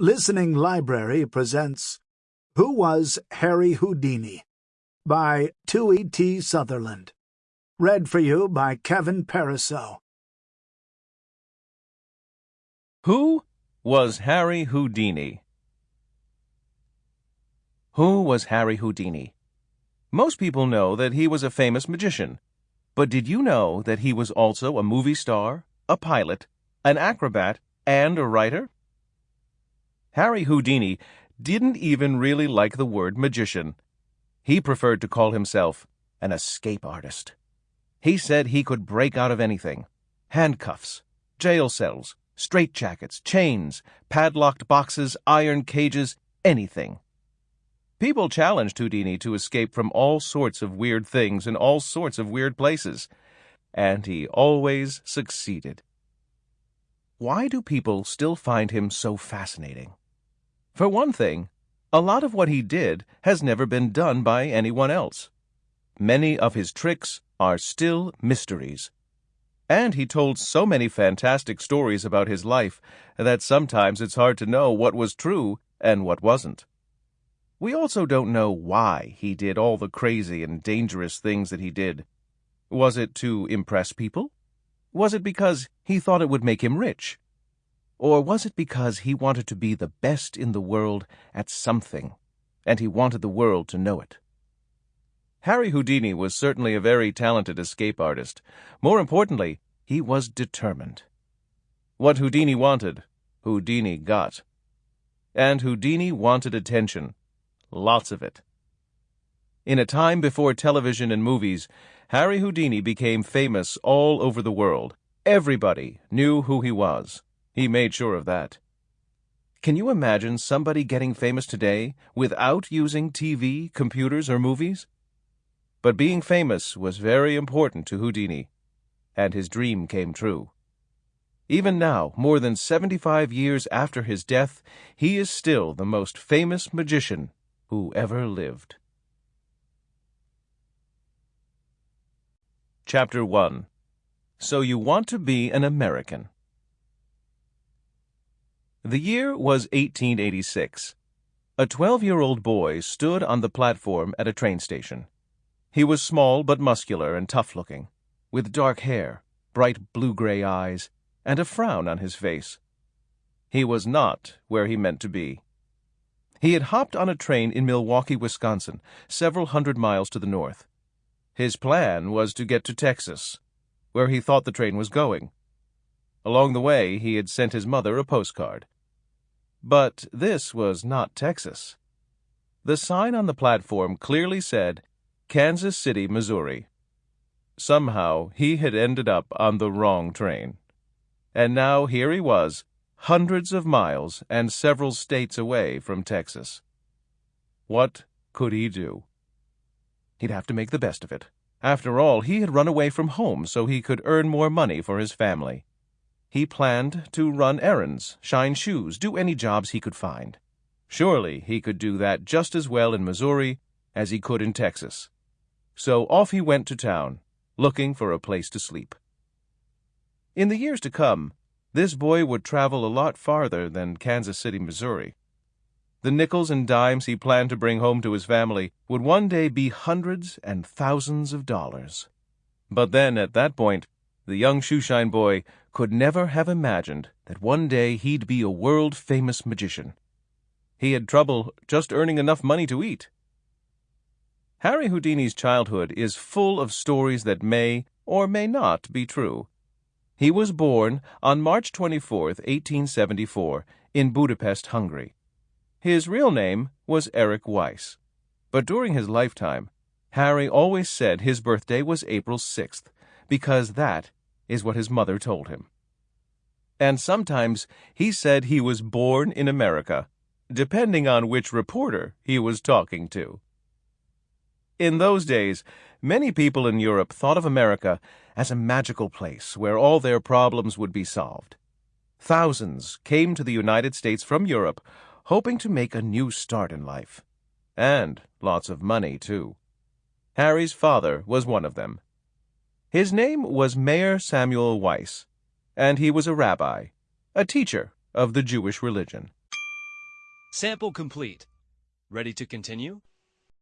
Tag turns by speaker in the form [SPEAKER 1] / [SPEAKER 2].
[SPEAKER 1] Listening Library presents Who Was Harry Houdini? by Tui T. Sutherland. Read for you by Kevin Pariseau.
[SPEAKER 2] Who was Harry Houdini? Who was Harry Houdini? Most people know that he was a famous magician. But did you know that he was also a movie star, a pilot, an acrobat, and a writer? Harry Houdini didn't even really like the word magician. He preferred to call himself an escape artist. He said he could break out of anything handcuffs, jail cells, straitjackets, chains, padlocked boxes, iron cages, anything. People challenged Houdini to escape from all sorts of weird things in all sorts of weird places, and he always succeeded. Why do people still find him so fascinating? For one thing, a lot of what he did has never been done by anyone else. Many of his tricks are still mysteries. And he told so many fantastic stories about his life that sometimes it's hard to know what was true and what wasn't. We also don't know why he did all the crazy and dangerous things that he did. Was it to impress people? Was it because he thought it would make him rich? Or was it because he wanted to be the best in the world at something, and he wanted the world to know it? Harry Houdini was certainly a very talented escape artist. More importantly, he was determined. What Houdini wanted, Houdini got. And Houdini wanted attention. Lots of it. In a time before television and movies, Harry Houdini became famous all over the world. Everybody knew who he was. He made sure of that. Can you imagine somebody getting famous today without using TV, computers, or movies? But being famous was very important to Houdini, and his dream came true. Even now, more than 75 years after his death, he is still the most famous magician who ever lived. Chapter 1 So You Want to Be an American the year was 1886. A 12-year-old boy stood on the platform at a train station. He was small but muscular and tough-looking, with dark hair, bright blue-gray eyes, and a frown on his face. He was not where he meant to be. He had hopped on a train in Milwaukee, Wisconsin, several hundred miles to the north. His plan was to get to Texas, where he thought the train was going. Along the way, he had sent his mother a postcard. But this was not Texas. The sign on the platform clearly said Kansas City, Missouri. Somehow he had ended up on the wrong train. And now here he was, hundreds of miles and several states away from Texas. What could he do? He'd have to make the best of it. After all, he had run away from home so he could earn more money for his family. He planned to run errands, shine shoes, do any jobs he could find. Surely he could do that just as well in Missouri as he could in Texas. So off he went to town, looking for a place to sleep. In the years to come, this boy would travel a lot farther than Kansas City, Missouri. The nickels and dimes he planned to bring home to his family would one day be hundreds and thousands of dollars. But then, at that point, the young shoeshine boy could never have imagined that one day he'd be a world-famous magician. He had trouble just earning enough money to eat. Harry Houdini's childhood is full of stories that may or may not be true. He was born on March 24, 1874, in Budapest, Hungary. His real name was Eric Weiss, but during his lifetime, Harry always said his birthday was April 6th, because that is what his mother told him. And sometimes he said he was born in America, depending on which reporter he was talking to. In those days, many people in Europe thought of America as a magical place where all their problems would be solved. Thousands came to the United States from Europe hoping to make a new start in life. And lots of money, too. Harry's father was one of them. His name was Mayer Samuel Weiss, and he was a rabbi, a teacher of the Jewish religion.
[SPEAKER 3] Sample complete. Ready to continue?